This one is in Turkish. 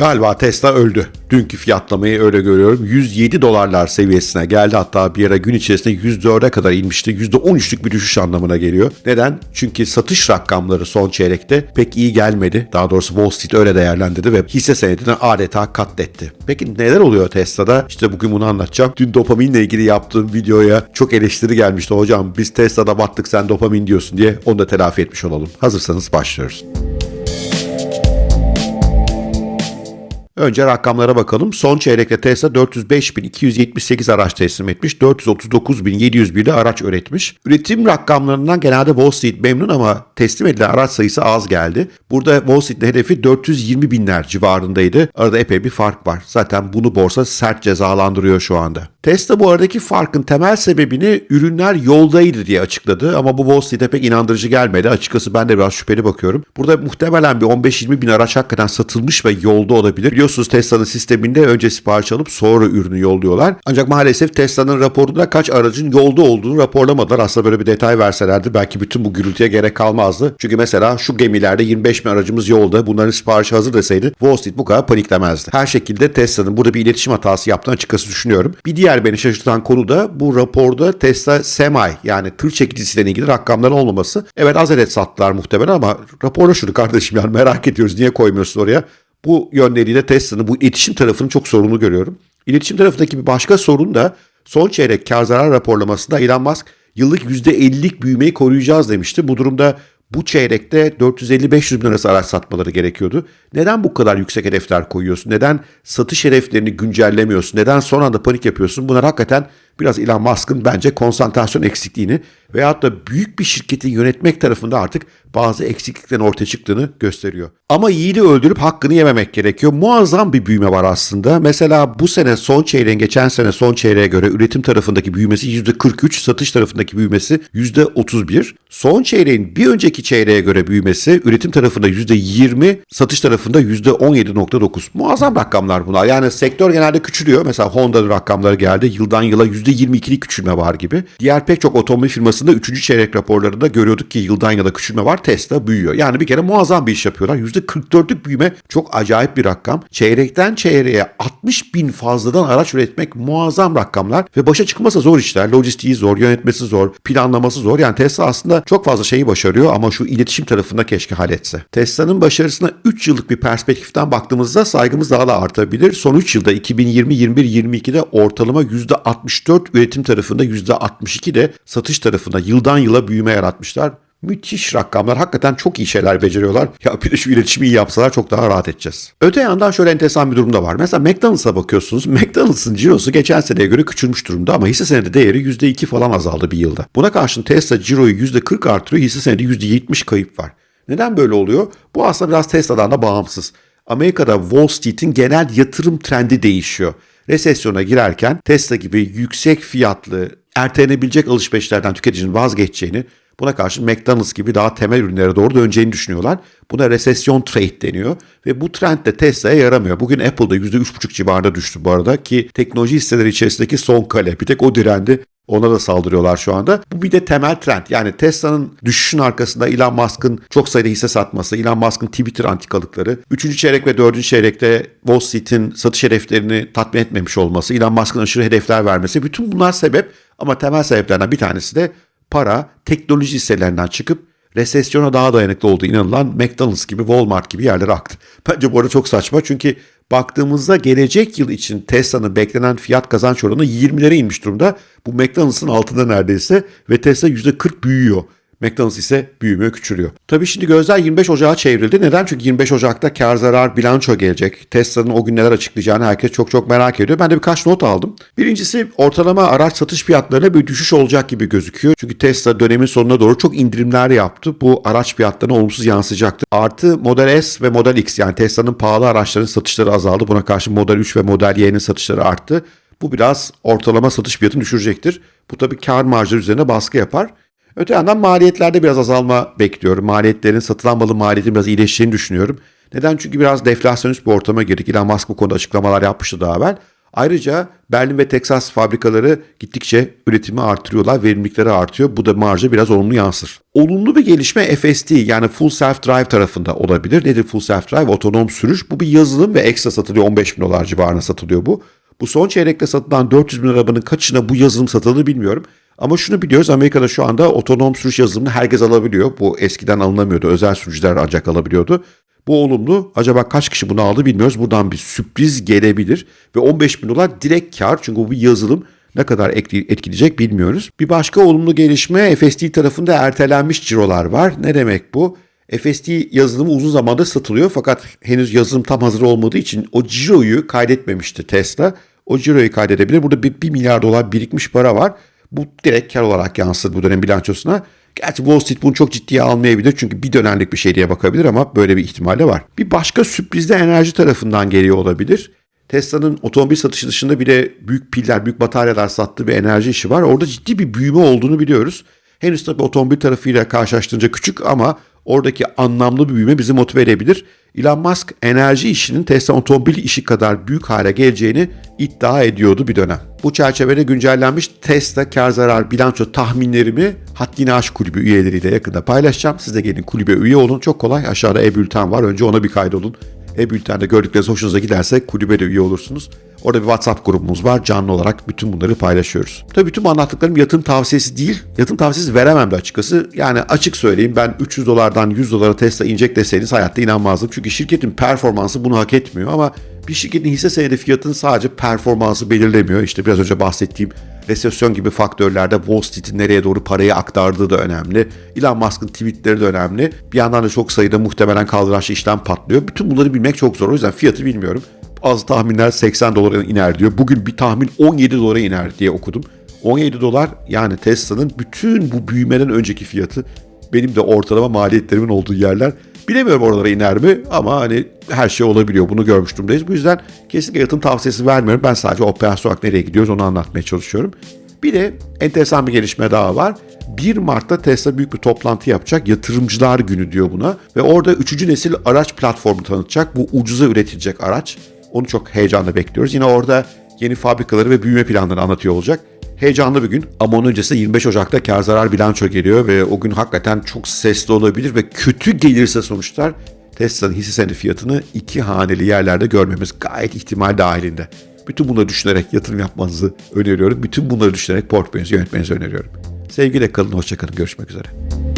Galiba Tesla öldü. Dünkü fiyatlamayı öyle görüyorum. 107 dolarlar seviyesine geldi. Hatta bir ara gün içerisinde 104'e kadar inmişti. %13'lük bir düşüş anlamına geliyor. Neden? Çünkü satış rakamları son çeyrekte pek iyi gelmedi. Daha doğrusu Wall Street öyle değerlendirdi ve hisse senedini adeta katletti. Peki neler oluyor Tesla'da? İşte bugün bunu anlatacağım. Dün dopaminle ilgili yaptığım videoya çok eleştiri gelmişti. Hocam biz Tesla'da battık sen dopamin diyorsun diye onu da telafi etmiş olalım. Hazırsanız başlıyoruz. Önce rakamlara bakalım. Son çeyrekte Tesla 405.278 araç teslim etmiş. 439.701 de araç üretmiş. Üretim rakamlarından genelde Wall Street memnun ama teslim edilen araç sayısı az geldi. Burada Wall Street'in hedefi 420 binler civarındaydı. Arada epey bir fark var. Zaten bunu borsa sert cezalandırıyor şu anda. Tesla bu aradaki farkın temel sebebini ürünler yoldaydı diye açıkladı ama bu Wall Street'e pek inandırıcı gelmedi. Açıkçası ben de biraz şüpheli bakıyorum. Burada muhtemelen bir 15-20 bin araç hakikaten satılmış ve yolda olabilir. Biliyorsunuz Tesla'nın sisteminde önce sipariş alıp sonra ürünü yolluyorlar. Ancak maalesef Tesla'nın raporunda kaç aracın yolda olduğunu raporlamadılar. Aslında böyle bir detay verselerdi belki bütün bu gürültüye gerek kalmazdı. Çünkü mesela şu gemilerde 25 bin aracımız yolda bunların siparişi hazır deseydi Wall Street bu kadar paniklemezdi. Her şekilde Tesla'nın burada bir iletişim hatası yaptığını açıkçası düşünüyorum. Bir diğer beni şaşırtan konu da bu raporda Tesla Semi yani tır çekicisiyle ilgili rakamların olmaması. Evet az adet sattılar muhtemelen ama raporda şunu kardeşim yani merak ediyoruz niye koymuyorsun oraya? Bu yönleriyle Tesla'nın bu iletişim tarafını çok sorunlu görüyorum. İletişim tarafındaki bir başka sorun da son çeyrek kar zarar raporlamasında Elon Musk yıllık %50'lik büyümeyi koruyacağız demişti. Bu durumda bu çeyrekte 450-500 bin arası araç satmaları gerekiyordu. Neden bu kadar yüksek hedefler koyuyorsun? Neden satış hedeflerini güncellemiyorsun? Neden son anda panik yapıyorsun? Bunlar hakikaten biraz Elon Musk'ın bence konsantrasyon eksikliğini veyahut da büyük bir şirketi yönetmek tarafında artık bazı eksikliklerin ortaya çıktığını gösteriyor. Ama yiğidi öldürüp hakkını yememek gerekiyor. Muazzam bir büyüme var aslında. Mesela bu sene son çeyreğin geçen sene son çeyreğe göre üretim tarafındaki büyümesi %43, satış tarafındaki büyümesi %31. Son çeyreğin bir önceki çeyreğe göre büyümesi üretim tarafında %20, satış tarafında %17.9. Muazzam rakamlar bunlar. Yani sektör genelde küçülüyor. Mesela Honda'nın rakamları geldi. Yıldan yıla %22'lik küçülme var gibi. Diğer pek çok otomobil firmasında 3. çeyrek raporlarında görüyorduk ki yıldan yıla küçülme var. Tesla büyüyor. Yani bir kere muazzam bir iş yapıyorlar. %44'lük büyüme çok acayip bir rakam. Çeyrekten çeyreğe 60 bin fazladan araç üretmek muazzam rakamlar ve başa çıkması zor işler. Lojistiği zor, yönetmesi zor, planlaması zor. Yani Tesla aslında çok fazla şeyi başarıyor ama şu iletişim tarafında keşke halletse. Tesla'nın başarısına 3 yıllık bir perspektiften baktığımızda saygımız daha da artabilir. Son 3 yılda 2020, 21, 22'de ortalama %64 üretim tarafında %62 de satış tarafında yıldan yıla büyüme yaratmışlar. Müthiş rakamlar. Hakikaten çok iyi şeyler beceriyorlar. Ya bir de şu iletişimi iyi yapsalar çok daha rahat edeceğiz. Öte yandan şöyle enteresan bir durum da var. Mesela McDonald's'a bakıyorsunuz. McDonald's'ın cirosu geçen seneye göre küçülmüş durumda ama hisse senedi değeri %2 falan azaldı bir yılda. Buna karşın Tesla ciroyu %40 artırıyor. Hisse senedi %70 kayıp var. Neden böyle oluyor? Bu aslında biraz Tesla'dan da bağımsız. Amerika'da Wall Street'in genel yatırım trendi değişiyor. Resesyona girerken Tesla gibi yüksek fiyatlı, ertelenebilecek alışverişlerden tüketicinin vazgeçeceğini, buna karşı McDonald's gibi daha temel ürünlere doğru döneceğini düşünüyorlar. Buna resesyon trade deniyor ve bu trend de Tesla'ya yaramıyor. Bugün Apple'da %3,5 civarında düştü bu arada ki teknoloji hisseleri içerisindeki son kale. Bir tek o direndi. Ona da saldırıyorlar şu anda. Bu bir de temel trend. Yani Tesla'nın düşüşün arkasında Elon Musk'ın çok sayıda hisse satması, Elon Musk'ın Twitter antikalıkları, 3. çeyrek ve 4. çeyrekte Wall Street'in satış hedeflerini tatmin etmemiş olması, Elon Musk'ın aşırı hedefler vermesi bütün bunlar sebep ama temel sebeplerden bir tanesi de para teknoloji hisselerinden çıkıp resesyona daha dayanıklı olduğu inanılan McDonald's gibi Walmart gibi yerlere aktı. Bence bu arada çok saçma çünkü baktığımızda gelecek yıl için Tesla'nın beklenen fiyat kazanç oranı 20'lere inmiş durumda. Bu McDonald's'ın altında neredeyse ve Tesla %40 büyüyor. McDonald's ise büyümüyor, küçülüyor. Tabii şimdi gözler 25 Ocağı çevrildi. Neden? Çünkü 25 Ocak'ta kar zarar bilanço gelecek. Tesla'nın o gün neler açıklayacağını herkes çok çok merak ediyor. Ben de birkaç not aldım. Birincisi ortalama araç satış fiyatlarına bir düşüş olacak gibi gözüküyor. Çünkü Tesla dönemin sonuna doğru çok indirimler yaptı. Bu araç fiyatlarına olumsuz yansıyacaktı. Artı Model S ve Model X yani Tesla'nın pahalı araçların satışları azaldı. Buna karşı Model 3 ve Model Y'nin satışları arttı. Bu biraz ortalama satış fiyatını düşürecektir. Bu tabii kar marjları üzerine baskı yapar. Öte yandan maliyetlerde biraz azalma bekliyorum. Maliyetlerin satılan malın maliyetinin biraz iyileşeceğini düşünüyorum. Neden? Çünkü biraz deflasyonist bir ortama girdik. Elon Musk bu konuda açıklamalar yapmıştı daha evvel. Ayrıca Berlin ve Texas fabrikaları gittikçe üretimi artırıyorlar, verimlilikleri artıyor. Bu da marja biraz olumlu yansır. Olumlu bir gelişme FSD yani Full Self Drive tarafında olabilir. Nedir Full Self Drive? Otonom sürüş. Bu bir yazılım ve ekstra satılıyor. 15 bin dolar civarına satılıyor bu. Bu son çeyrekte satılan 400 bin arabanın kaçına bu yazılım satılır bilmiyorum. Ama şunu biliyoruz Amerika'da şu anda otonom sürüş yazılımını herkes alabiliyor. Bu eskiden alınamıyordu. Özel sürücüler ancak alabiliyordu. Bu olumlu. Acaba kaç kişi bunu aldı bilmiyoruz. Buradan bir sürpriz gelebilir. Ve 15 bin dolar direkt kar. Çünkü bu bir yazılım. Ne kadar etkileyecek bilmiyoruz. Bir başka olumlu gelişme FSD tarafında ertelenmiş cirolar var. Ne demek bu? FSD yazılımı uzun zamandır satılıyor fakat henüz yazılım tam hazır olmadığı için o ciroyu kaydetmemişti Tesla. O ciroyu kaydedebilir. Burada bir, 1 milyar dolar birikmiş para var. Bu direkt kar olarak yansır bu dönem bilançosuna. Gerçi Wall Street bunu çok ciddiye almayabilir çünkü bir dönemlik bir şey diye bakabilir ama böyle bir ihtimal de var. Bir başka sürpriz de enerji tarafından geliyor olabilir. Tesla'nın otomobil satışı dışında bir de büyük piller, büyük bataryalar sattığı bir enerji işi var. Orada ciddi bir büyüme olduğunu biliyoruz. Henüz tabii otomobil tarafıyla karşılaştırınca küçük ama oradaki anlamlı bir büyüme bizi motive edebilir. Elon Musk enerji işinin Tesla otomobil işi kadar büyük hale geleceğini iddia ediyordu bir dönem. Bu çerçevede güncellenmiş Tesla kar zarar bilanço tahminlerimi Haddini Aşk Kulübü üyeleriyle yakında paylaşacağım. Siz de gelin kulübe üye olun. Çok kolay. Aşağıda e-bülten var. Önce ona bir kaydolun. E-bültende gördükleriniz hoşunuza giderse kulübe de üye olursunuz. Orada bir WhatsApp grubumuz var. Canlı olarak bütün bunları paylaşıyoruz. Tabii bütün bu anlattıklarım yatırım tavsiyesi değil. Yatırım tavsiyesi veremem de açıkçası. Yani açık söyleyeyim ben 300 dolardan 100 dolara Tesla inecek deseniz hayatta inanmazdım. Çünkü şirketin performansı bunu hak etmiyor ama bir şirketin hisse senedi fiyatının sadece performansı belirlemiyor. İşte biraz önce bahsettiğim resesyon gibi faktörlerde Wall Street'in nereye doğru parayı aktardığı da önemli. Elon Musk'ın tweetleri de önemli. Bir yandan da çok sayıda muhtemelen kaldıraçlı işlem patlıyor. Bütün bunları bilmek çok zor. O yüzden fiyatı bilmiyorum. Az tahminler 80 dolara iner diyor. Bugün bir tahmin 17 dolara iner diye okudum. 17 dolar yani Tesla'nın bütün bu büyümeden önceki fiyatı benim de ortalama maliyetlerimin olduğu yerler. Bilemiyorum oralara iner mi ama hani her şey olabiliyor. Bunu görmüş durumdayız. Bu yüzden kesinlikle yatırım tavsiyesi vermiyorum. Ben sadece operasyon olarak nereye gidiyoruz onu anlatmaya çalışıyorum. Bir de enteresan bir gelişme daha var. 1 Mart'ta Tesla büyük bir toplantı yapacak. Yatırımcılar günü diyor buna. Ve orada 3. nesil araç platformu tanıtacak. Bu ucuza üretilecek araç. Onu çok heyecanla bekliyoruz. Yine orada yeni fabrikaları ve büyüme planlarını anlatıyor olacak. Heyecanlı bir gün ama onun öncesinde 25 Ocak'ta kar zarar bilanço geliyor ve o gün hakikaten çok sesli olabilir ve kötü gelirse sonuçlar Tesla'nın hisse senedi fiyatını iki haneli yerlerde görmemiz gayet ihtimal dahilinde. Bütün bunları düşünerek yatırım yapmanızı öneriyorum. Bütün bunları düşünerek portföyünüzü yönetmenizi öneriyorum. Sevgiyle kalın, hoşçakalın. Görüşmek üzere.